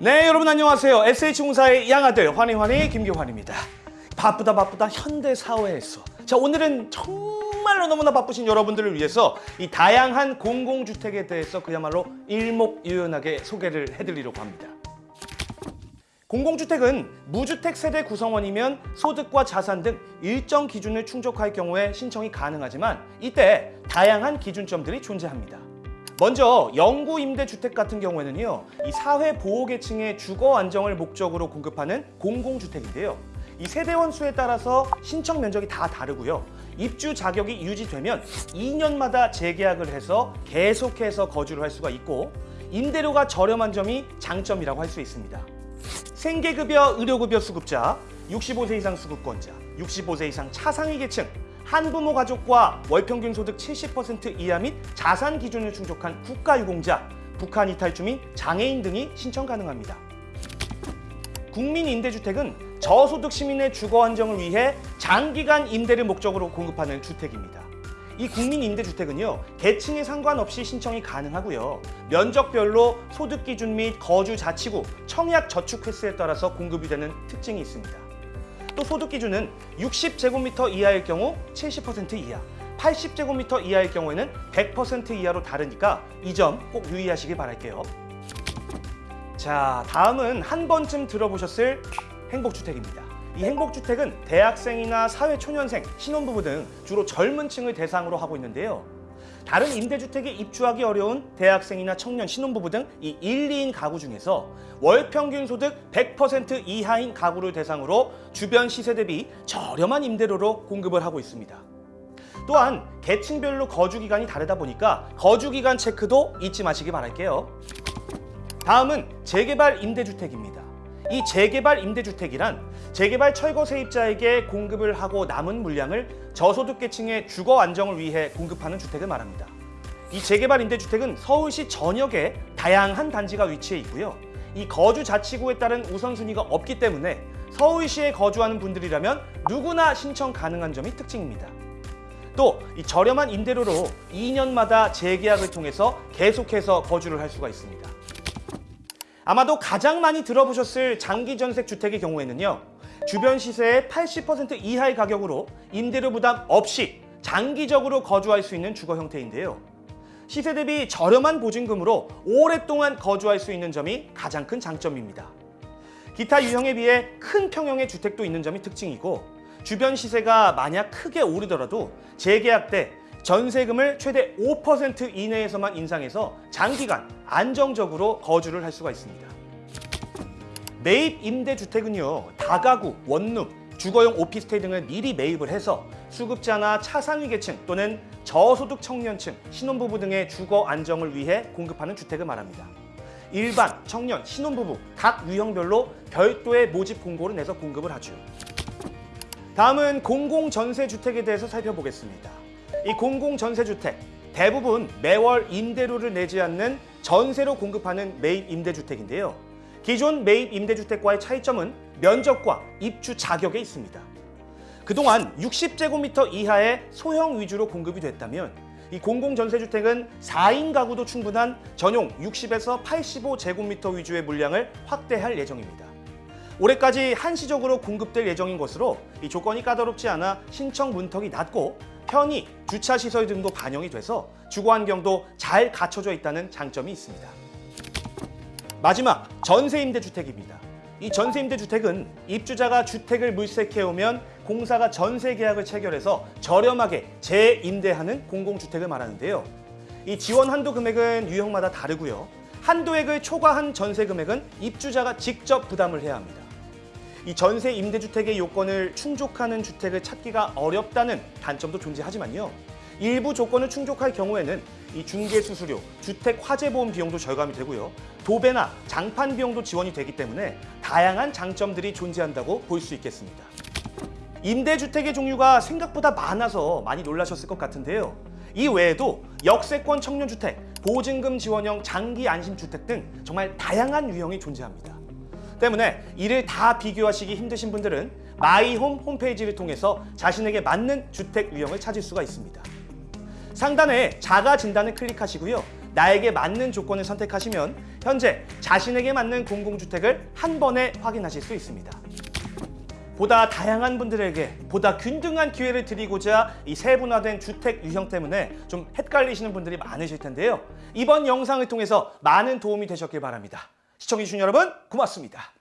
네 여러분 안녕하세요. SH공사의 양아들 환희환희 김교환입니다. 바쁘다 바쁘다 현대 사회에서. 자 오늘은 정말로 너무나 바쁘신 여러분들을 위해서 이 다양한 공공주택에 대해서 그야말로 일목요연하게 소개를 해드리려고 합니다. 공공주택은 무주택 세대 구성원이면 소득과 자산 등 일정 기준을 충족할 경우에 신청이 가능하지만 이때 다양한 기준점들이 존재합니다. 먼저 영구 임대주택 같은 경우에는요 이 사회보호계층의 주거 안정을 목적으로 공급하는 공공주택인데요. 이 세대원 수에 따라서 신청 면적이 다 다르고요. 입주 자격이 유지되면 2년마다 재계약을 해서 계속해서 거주를 할 수가 있고 임대료가 저렴한 점이 장점이라고 할 수 있습니다. 생계급여, 의료급여 수급자, 65세 이상 수급권자, 65세 이상 차상위 계층, 한부모 가족과 월평균 소득 70% 이하 및 자산 기준을 충족한 국가유공자, 북한 이탈 주 민, 장애인 등이 신청 가능합니다. 국민임대주택은 저소득 시민의 주거 안정을 위해 장기간 임대를 목적으로 공급하는 주택입니다. 이 국민임대주택은요 계층에 상관없이 신청이 가능하고요 면적별로 소득 기준 및 거주 자치구, 청약 저축 횟수에 따라서 공급이 되는 특징이 있습니다. 또 소득 기준은 60제곱미터 이하일 경우 70% 이하, 80제곱미터 이하일 경우에는 100% 이하로 다르니까 이 점 꼭 유의하시길 바랄게요. 자, 다음은 한 번쯤 들어보셨을 행복주택입니다. 이 행복주택은 대학생이나 사회초년생, 신혼부부 등 주로 젊은 층을 대상으로 하고 있는데요. 다른 임대주택에 입주하기 어려운 대학생이나 청년, 신혼부부 등 이 1, 2인 가구 중에서 월 평균 소득 100% 이하인 가구를 대상으로 주변 시세 대비 저렴한 임대료로 공급을 하고 있습니다. 또한 계층별로 거주기간이 다르다 보니까 거주기간 체크도 잊지 마시기 바랄게요. 다음은 재개발 임대주택입니다. 이 재개발 임대주택이란 재개발 철거 세입자에게 공급을 하고 남은 물량을 저소득계층의 주거 안정을 위해 공급하는 주택을 말합니다. 이 재개발 임대주택은 서울시 전역에 다양한 단지가 위치해 있고요. 이 거주 자치구에 따른 우선순위가 없기 때문에 서울시에 거주하는 분들이라면 누구나 신청 가능한 점이 특징입니다. 또 이 저렴한 임대료로 2년마다 재계약을 통해서 계속해서 거주를 할 수가 있습니다. 아마도 가장 많이 들어보셨을 장기 전세 주택의 경우에는요. 주변 시세의 80% 이하의 가격으로 임대료 부담 없이 장기적으로 거주할 수 있는 주거 형태인데요. 시세 대비 저렴한 보증금으로 오랫동안 거주할 수 있는 점이 가장 큰 장점입니다. 기타 유형에 비해 큰 평형의 주택도 있는 점이 특징이고 주변 시세가 만약 크게 오르더라도 재계약 때 전세금을 최대 5% 이내에서만 인상해서 장기간 안정적으로 거주를 할 수가 있습니다. 매입 임대주택은요 다가구, 원룸, 주거용 오피스텔 등을 미리 매입을 해서 수급자나 차상위 계층 또는 저소득 청년층, 신혼부부 등의 주거 안정을 위해 공급하는 주택을 말합니다. 일반, 청년, 신혼부부 각 유형별로 별도의 모집 공고를 내서 공급을 하죠. 다음은 공공전세주택에 대해서 살펴보겠습니다. 이 공공전세주택 대부분 매월 임대료를 내지 않는 전세로 공급하는 매입 임대주택인데요. 기존 매입 임대주택과의 차이점은 면적과 입주 자격에 있습니다. 그동안 60제곱미터 이하의 소형 위주로 공급이 됐다면 이 공공전세주택은 4인 가구도 충분한 전용 60에서 85제곱미터 위주의 물량을 확대할 예정입니다. 올해까지 한시적으로 공급될 예정인 것으로 이 조건이 까다롭지 않아 신청 문턱이 낮고 편의, 주차 시설 등도 반영이 돼서 주거 환경도 잘 갖춰져 있다는 장점이 있습니다. 마지막 전세임대주택입니다. 이 전세임대주택은 입주자가 주택을 물색해오면 공사가 전세 계약을 체결해서 저렴하게 재임대하는 공공주택을 말하는데요. 이 지원 한도 금액은 유형마다 다르고요. 한도액을 초과한 전세 금액은 입주자가 직접 부담을 해야 합니다. 이 전세 임대주택의 요건을 충족하는 주택을 찾기가 어렵다는 단점도 존재하지만요. 일부 조건을 충족할 경우에는 이 중개 수수료, 주택 화재보험 비용도 절감이 되고요. 도배나 장판 비용도 지원이 되기 때문에 다양한 장점들이 존재한다고 볼 수 있겠습니다. 임대주택의 종류가 생각보다 많아서 많이 놀라셨을 것 같은데요. 이 외에도 역세권 청년주택, 보증금 지원형 장기 안심주택 등 정말 다양한 유형이 존재합니다. 때문에 이를 다 비교하시기 힘드신 분들은 마이홈 홈페이지를 통해서 자신에게 맞는 주택 유형을 찾을 수가 있습니다. 상단에 자가 진단을 클릭하시고요. 나에게 맞는 조건을 선택하시면 현재 자신에게 맞는 공공주택을 한 번에 확인하실 수 있습니다. 보다 다양한 분들에게 보다 균등한 기회를 드리고자 이 세분화된 주택 유형 때문에 좀 헷갈리시는 분들이 많으실 텐데요. 이번 영상을 통해서 많은 도움이 되셨길 바랍니다. 시청해주신 여러분 고맙습니다.